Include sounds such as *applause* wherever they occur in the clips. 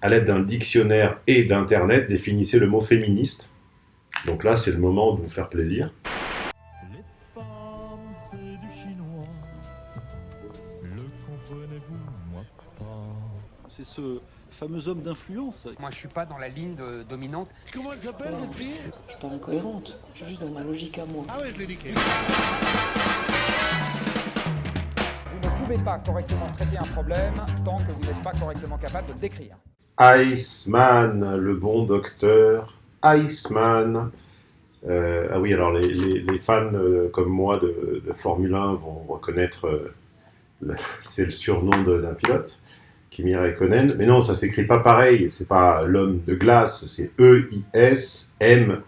À l'aide d'un dictionnaire et d'internet, définissez le mot féministe. Donc là, c'est le moment de vous faire plaisir. Les femmes, c'est du chinois. Le comprenez-vous, moi pas? C'est ce fameux homme d'influence. Moi, je suis pas dans la ligne de- dominante. Comment elle s'appelle, votre fille? Je suis pas incohérente, je suis juste dans ma logique à moi. Ah ouais, je l'ai niqué. Vous ne pouvez pas correctement traiter un problème tant que vous n'êtes pas correctement capable de le décrire. Iceman, le bon docteur Iceman. Euh, ah oui, alors les, fans euh, comme moi de, Formule 1 vont reconnaître, euh, *laughs* c'est le surnom d'un pilote, Kimi Raikkonen. Mais non, ça s'écrit pas pareil, c'est pas l'homme de glace, c'est E E-I-S-M-A-N-N.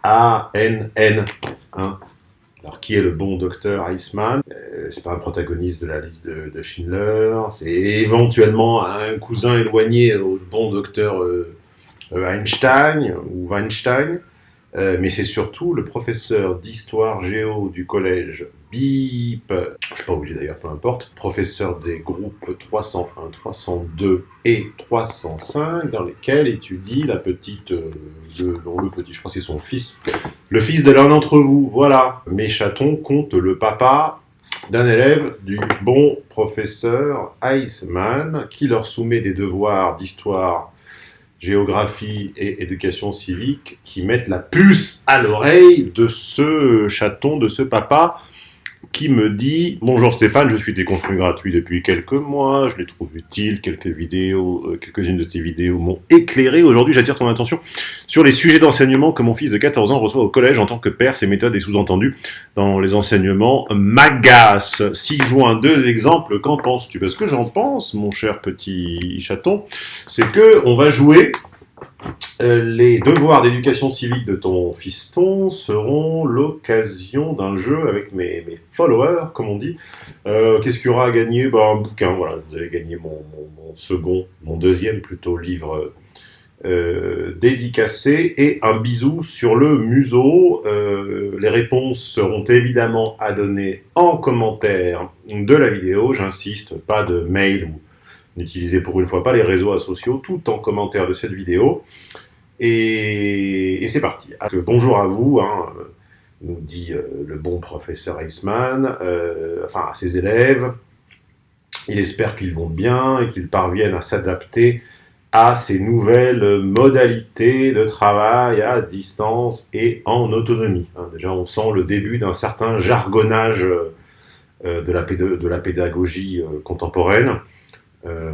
Alors, qui est le bon docteur Iceman? Euh, C'est pas un protagoniste de la liste de, Schindler, c'est éventuellement un cousin éloigné au bon docteur euh, euh, Einstein ou Weinstein, mais c'est surtout le professeur d'histoire géo du collège BIP, je suis pas obligé d'ailleurs, peu importe, professeur des groupes 301, 302 et 305, dans lesquels étudie la petite, euh, le, petit, je crois que c'est son fils, le fils de l'un d'entre vous, voilà. Mes chatons comptent le papa d'un élève du bon professeur Iceman qui leur soumet des devoirs d'histoire, géographie et éducation civique qui mettent la puce à l'oreille de ce chaton, de ce papa qui me dit « Bonjour Stéphane, je suis tes contenus gratuits depuis quelques mois, je les trouve utiles, quelques vidéos, euh, quelques-unes de tes vidéos m'ont éclairé. Aujourd'hui, j'attire ton attention sur les sujets d'enseignement que mon fils de 14 ans reçoit au collège en tant que père. Ces méthodes et sous-entendus dans les enseignements m'agacent. 6 juin, deux exemples, qu'en penses-tu? Parce que j'en pense, mon cher petit chaton, c'est que on va jouer les devoirs d'éducation civique de ton fiston seront l'occasion d'un jeu avec mes, followers, comme on dit. Euh, Qu'est-ce qu'il y aura à gagner? Ben, Un bouquin, voilà, vous allez gagner mon, second, mon deuxième plutôt livre euh, dédicacé et un bisou sur le museau. Euh, les réponses seront évidemment à donner en commentaire de la vidéo, j'insiste, pas de mail ou n'utilisez pour une fois pas les réseaux sociaux, tout en commentaire de cette vidéo. Et, c'est parti. Ah, bonjour à vous, hein, nous dit euh, le bon professeur Eisman, euh, enfin à ses élèves. Il espère qu'ils vont bien et qu'ils parviennent à s'adapter à ces nouvelles modalités de travail à distance et en autonomie. hein. déjà, on sent le début d'un certain jargonnage euh, de, la péda- de la pédagogie euh, contemporaine. Euh,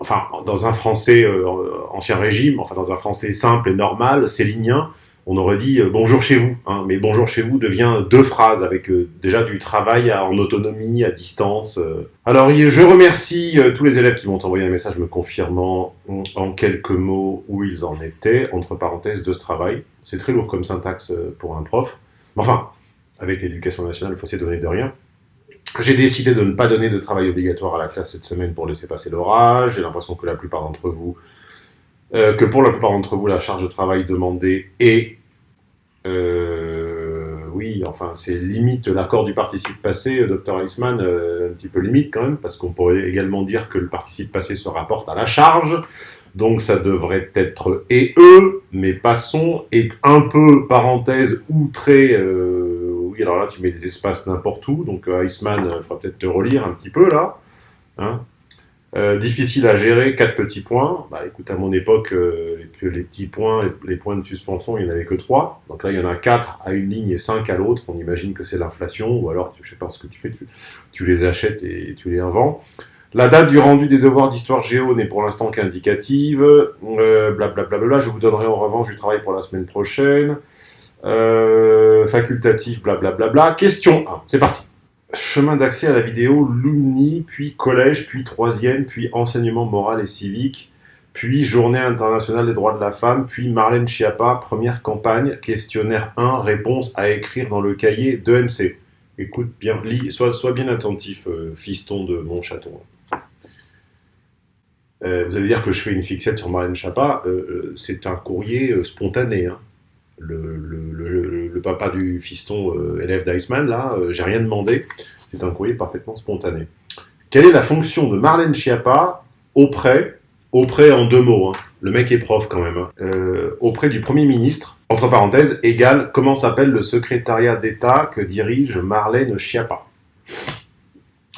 enfin, dans un français euh, ancien régime, enfin dans un français simple et normal, célinien, on aurait dit euh, bonjour chez vous, hein, mais bonjour chez vous devient deux phrases avec déjà du travail à- en autonomie, à distance. Alors, je remercie tous les élèves qui m'ont envoyé un message me confirmant en, quelques mots où ils en étaient, entre parenthèses, de ce travail. C'est très lourd comme syntaxe pour un prof. Enfin, avec l'éducation nationale, il faut s'y donner de rien. J'ai décidé de ne pas donner de travail obligatoire à la classe cette semaine pour laisser passer l'orage. J'ai l'impression que la plupart d'entre vous, euh, que pour la plupart d'entre vous, la charge de travail demandée est, euh, oui, enfin, c'est limite l'accord du participe passé, euh, Dr. Eisman, un petit peu limite quand même, parce qu'on pourrait également dire que le participe passé se rapporte à la charge. Donc ça devrait être et eux, mais passons est un peu parenthèse outré. Euh, alors là tu mets des espaces n'importe où, donc euh, Iceman, faudra peut-être te relire un petit peu là. Hein. Euh, difficile à gérer, quatre petits points. Bah écoute, à mon époque, euh, les, petits points, les, points de suspension, il n'y en avait que trois. Donc là, il y en a quatre à une ligne et cinq à l'autre. On imagine que c'est l'inflation, ou alors, tu- je sais pas ce que tu fais, tu, les achètes et tu les revends. La date du rendu des devoirs d'histoire géo n'est pour l'instant qu'indicative. Euh, blablabla. Je vous donnerai en revanche du travail pour la semaine prochaine. Euh, facultatif, blablabla. Question 1. C'est parti. Chemin d'accès à la vidéo Lumni, puis collège, puis troisième, puis enseignement moral et civique, puis journée internationale des droits de la femme, puis Marlène Schiappa, première campagne, questionnaire 1, réponse à écrire dans le cahier de MC. Écoute bien, lis, sois, bien attentif, euh, fiston de mon chaton. Euh, vous allez dire que je fais une fixette sur Marlène Schiappa, c'est un courrier spontané. hein. Le, papa du fiston euh, élève d'Iceman, là, euh, j'ai rien demandé, c'est un courrier parfaitement spontané. Quelle est la fonction de Marlène Schiappa auprès auprès, en deux mots, hein, le mec est prof quand même, hein, euh, auprès du Premier ministre, entre parenthèses, égale, comment s'appelle le secrétariat d'État que dirige Marlène Schiappa?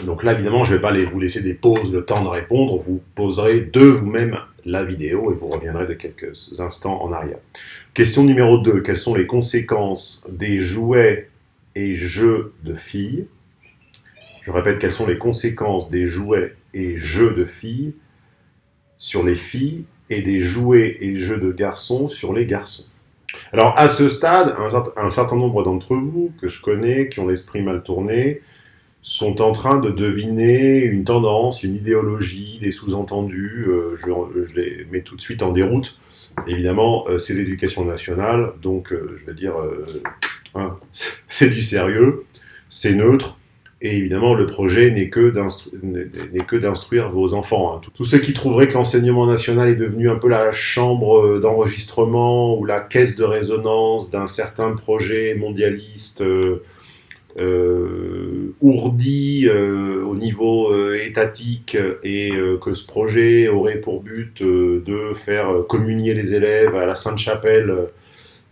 Donc là, évidemment, je ne vais pas vous laisser des pauses, le temps de répondre. Vous poserez de vous-même la vidéo et vous reviendrez de quelques instants en arrière. Question numéro 2. Quelles sont les conséquences des jouets et jeux de filles? Je répète, quelles sont les conséquences des jouets et jeux de filles sur les filles et des jouets et jeux de garçons sur les garçons? Alors, à ce stade, un, certain nombre d'entre vous, que je connais, qui ont l'esprit mal tourné, sont en train de deviner une tendance, une idéologie, des sous-entendus. Euh, je, les mets tout de suite en déroute. Évidemment, euh, c'est l'éducation nationale, donc euh, je veux dire, hein, *laughs* c'est du sérieux, c'est neutre, et évidemment, le projet n'est que d'instruire vos enfants. Hein. Tous ceux qui trouveraient que l'enseignement national est devenu un peu la chambre d'enregistrement ou la caisse de résonance d'un certain projet mondialiste ourdi euh, au niveau euh, étatique et que ce projet aurait pour but de faire communier les élèves à la Sainte-Chapelle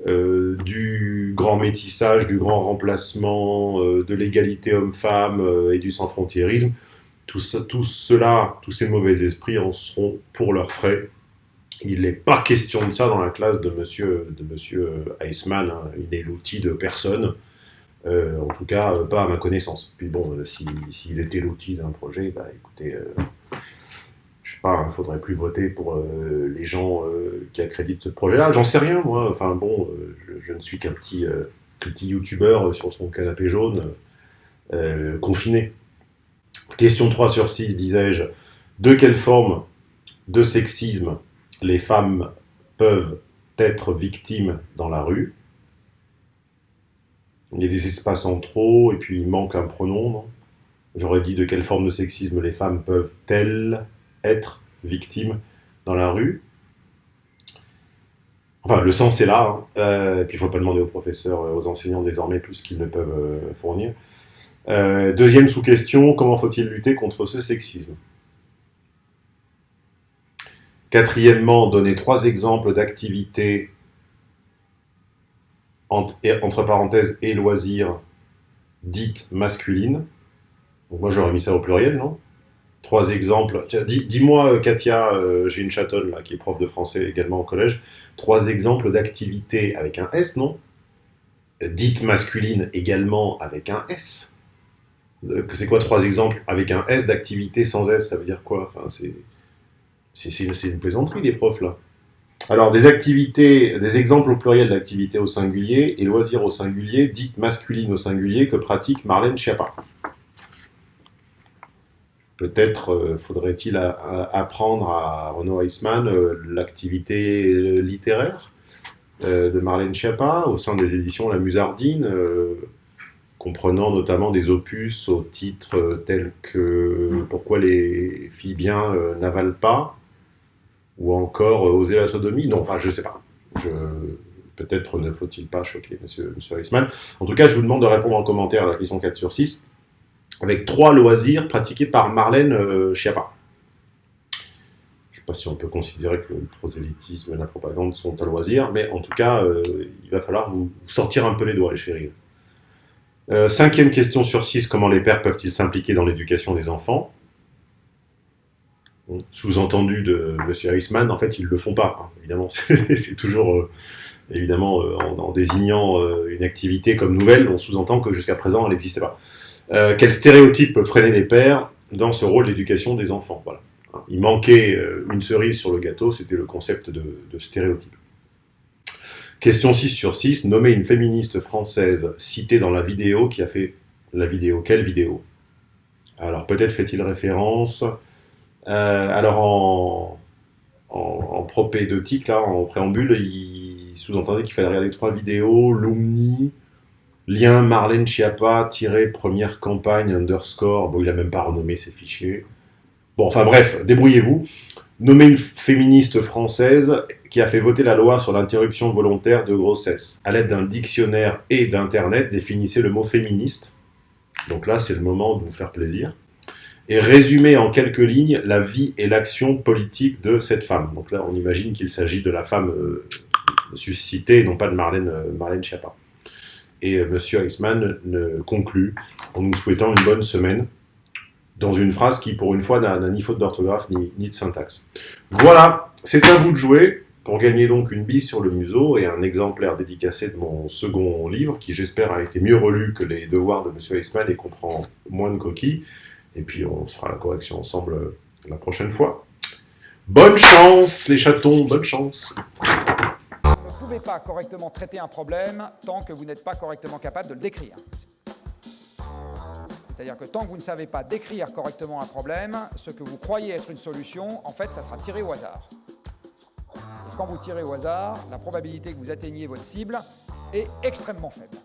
du grand métissage, du grand remplacement, de l'égalité homme-femme et du sans-frontiérisme, tout, tout, cela, tous ces mauvais esprits en seront pour leurs frais. Il n'est pas question de ça dans la classe de monsieur, de monsieur hein. il est l'outil de personne. Euh, en tout cas, euh, pas à ma connaissance. Puis bon, euh, s'il était l'outil d'un projet, bah écoutez, je sais pas, il faudrait plus voter pour les gens qui accréditent ce projet-là. J'en sais rien, moi. Enfin bon, je, ne suis qu'un petit, petit youtubeur sur son canapé jaune, confiné. Question 3 sur 6, disais-je. De quelle forme de sexisme les femmes peuvent être victimes dans la rue? Il y a des espaces en trop, et puis il manque un pronom. J'aurais dit de quelle forme de sexisme les femmes peuvent-elles être victimes dans la rue Enfin, le sens est là, hein. euh, et puis il ne faut pas demander aux professeurs, euh, aux enseignants désormais plus qu'ils ne peuvent euh, fournir. deuxième sous-question, comment faut-il lutter contre ce sexisme? Quatrièmement, donner trois exemples d'activités entre parenthèses et loisirs dites masculines. Moi j'aurais mis ça au pluriel, non? Trois exemples. Dis-moi, euh, Katia, euh, j'ai une chatonne là qui est prof de français également au collège. Trois exemples d'activités avec un S, non? Dites masculines également avec un S. Euh, c'est quoi trois exemples avec un S d'activités sans S? Ça veut dire quoi? Enfin, C'est une plaisanterie, les profs là. Alors, des activités, des exemples au pluriel d'activités au singulier et loisirs au singulier, dites masculines au singulier, que pratique Marlène Schiappa. Peut-être euh, faudrait-il apprendre à Renaud Eisman euh, l'activité littéraire euh, de Marlène Schiappa au sein des éditions La Musardine, comprenant notamment des opus au titre tels que Pourquoi les filles bien n'avalent pas ou encore euh, oser la sodomie? Non, enfin, je sais pas. Peut-être ne faut-il pas choquer monsieur, monsieur. En tout cas, je vous demande de répondre en commentaire à la question 4 sur 6, avec trois loisirs pratiqués par Marlène euh, Schiappa. Je ne sais pas si on peut considérer que le prosélytisme et la propagande sont à loisir, mais en tout cas, euh, il va falloir vous sortir un peu les doigts, les chéris. cinquième question sur 6, comment les pères peuvent-ils s'impliquer dans l'éducation des enfants? Sous-entendu de M. Eisman, en fait, ils ne le font pas, hein, évidemment. *laughs* c'est toujours, euh, évidemment, euh, en, désignant euh, une activité comme nouvelle, on sous-entend que jusqu'à présent, elle n'existait pas. quel stéréotype peut les pères dans ce rôle d'éducation des enfants. Il manquait une cerise sur le gâteau, c'était le concept de, de, stéréotype. Question 6 sur 6, nommer une féministe française citée dans la vidéo qui a fait la vidéo. Quelle vidéo? Alors peut-être fait-il référence euh, alors en, en, propédeutique, là, en préambule, il sous-entendait qu'il fallait regarder trois vidéos, Lumni, lien Marlène Chiappa, tiré première campagne, underscore, bon, il a même pas renommé ses fichiers. Bon, enfin bref, débrouillez-vous. Nommez une féministe française qui a fait voter la loi sur l'interruption volontaire de grossesse. À l'aide d'un dictionnaire et d'Internet, définissez le mot féministe. Donc là, c'est le moment de vous faire plaisir et résumer en quelques lignes la vie et l'action politique de cette femme. Donc là, on imagine qu'il s'agit de la femme euh, suscitée, et non pas de Marlène, euh, Schiappa. Et euh, Monsieur Eisman conclut en nous souhaitant une bonne semaine, dans une phrase qui, pour une fois, n'a ni faute d'orthographe ni, de syntaxe. Voilà, c'est à vous de jouer pour gagner donc une bise sur le museau et un exemplaire dédicacé de mon second livre, qui j'espère a été mieux relu que les devoirs de Monsieur Eisman et comprend moins de coquilles. Et puis on se fera la correction ensemble euh, la prochaine fois. Bonne chance les chatons, bonne chance Vous ne pouvez pas correctement traiter un problème tant que vous n'êtes pas correctement capable de le décrire. C'est-à-dire que tant que vous ne savez pas décrire correctement un problème, ce que vous croyez être une solution, en fait, ça sera tiré au hasard. Et quand vous tirez au hasard, la probabilité que vous atteigniez votre cible est extrêmement faible.